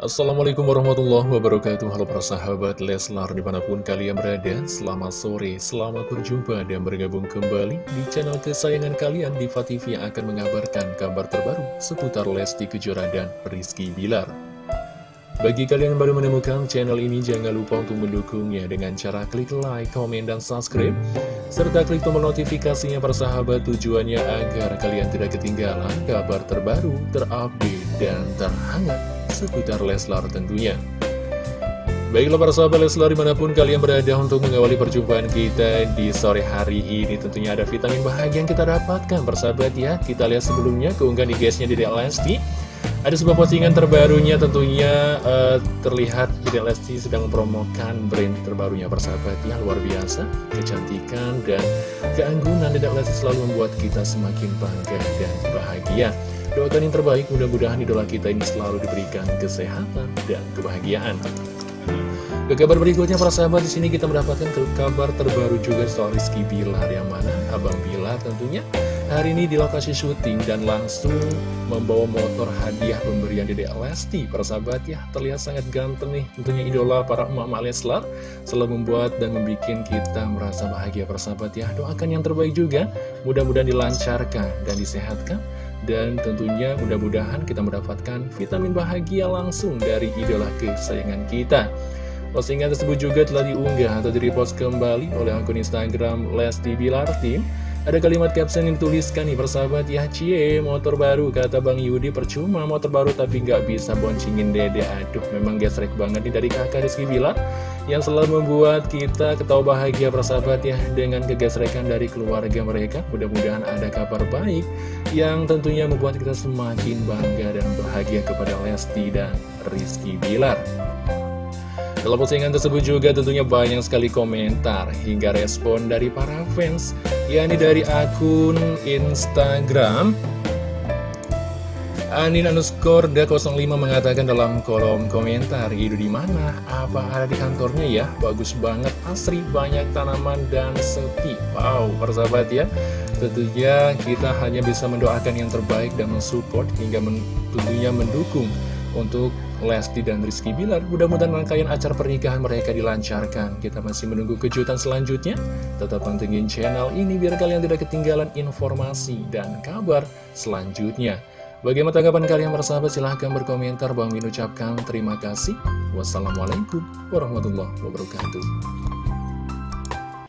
Assalamualaikum warahmatullahi wabarakatuh Halo para sahabat Leslar di mana pun kalian berada Selamat sore, selamat berjumpa dan bergabung kembali Di channel kesayangan kalian Diva TV yang akan mengabarkan kabar terbaru Seputar Lesti Kejora dan Rizky Bilar bagi kalian yang baru menemukan channel ini, jangan lupa untuk mendukungnya dengan cara klik like, komen, dan subscribe. Serta klik tombol notifikasinya persahabat tujuannya agar kalian tidak ketinggalan kabar terbaru, terupdate, dan terhangat seputar Leslar tentunya. Baiklah para sahabat Leslar di mana pun kalian berada untuk mengawali perjumpaan kita di sore hari ini Tentunya ada vitamin bahagia yang kita dapatkan persahabat ya Kita lihat sebelumnya keunggahan di guysnya di Lesti ada sebuah postingan terbarunya tentunya uh, terlihat Dedek Lesti sedang mempromokan brand terbarunya persahabat ya luar biasa kecantikan dan keanggunan. Dedek Lesti selalu membuat kita semakin bangga dan bahagia. Doakan yang terbaik mudah-mudahan idola kita ini selalu diberikan kesehatan dan kebahagiaan. Ke kabar berikutnya para sahabat di sini kita mendapatkan kabar terbaru juga soal Rizky Bilar yang mana? Abang Bilar tentunya hari ini di lokasi syuting dan langsung membawa motor hadiah pemberian Dede Lesti. Persahabat ya terlihat sangat ganteng nih. Tentunya idola para emak-emak Leslar selalu membuat dan membuat kita merasa bahagia. Persahabat ya doakan yang terbaik juga. Mudah-mudahan dilancarkan dan disehatkan. Dan tentunya mudah-mudahan kita mendapatkan vitamin bahagia langsung dari idola kesayangan kita. Postingan tersebut juga telah diunggah atau direpost kembali oleh akun Instagram Lesti Bilar Team ada kalimat caption yang dituliskan nih persahabat ya Cie motor baru kata Bang Yudi. Percuma motor baru tapi nggak bisa boncingin dede. Aduh memang gesrek banget nih dari kakak Rizky Bilar Yang selalu membuat kita ketawa bahagia persahabat ya Dengan kegesrekan dari keluarga mereka. Mudah-mudahan ada kabar baik Yang tentunya membuat kita semakin bangga dan bahagia kepada Lesti dan Rizky Bilar dalam postingan tersebut juga tentunya banyak sekali komentar hingga respon dari para fans yakni dari akun Instagram Anin underscore da 05 mengatakan dalam kolom komentar Idu di mana? Apa ada di kantornya ya? Bagus banget, asri, banyak tanaman dan sepi Wow, persahabat ya Tentunya kita hanya bisa mendoakan yang terbaik dan mensupport hingga men tentunya mendukung untuk Lesti dan Rizky Bilar. Mudah-mudahan rangkaian acara pernikahan mereka dilancarkan. Kita masih menunggu kejutan selanjutnya. Tetap pantengin channel ini biar kalian tidak ketinggalan informasi dan kabar selanjutnya. Bagaimana tanggapan kalian bersahabat? Silahkan berkomentar. Bang Min ucapkan terima kasih. Wassalamualaikum warahmatullahi wabarakatuh.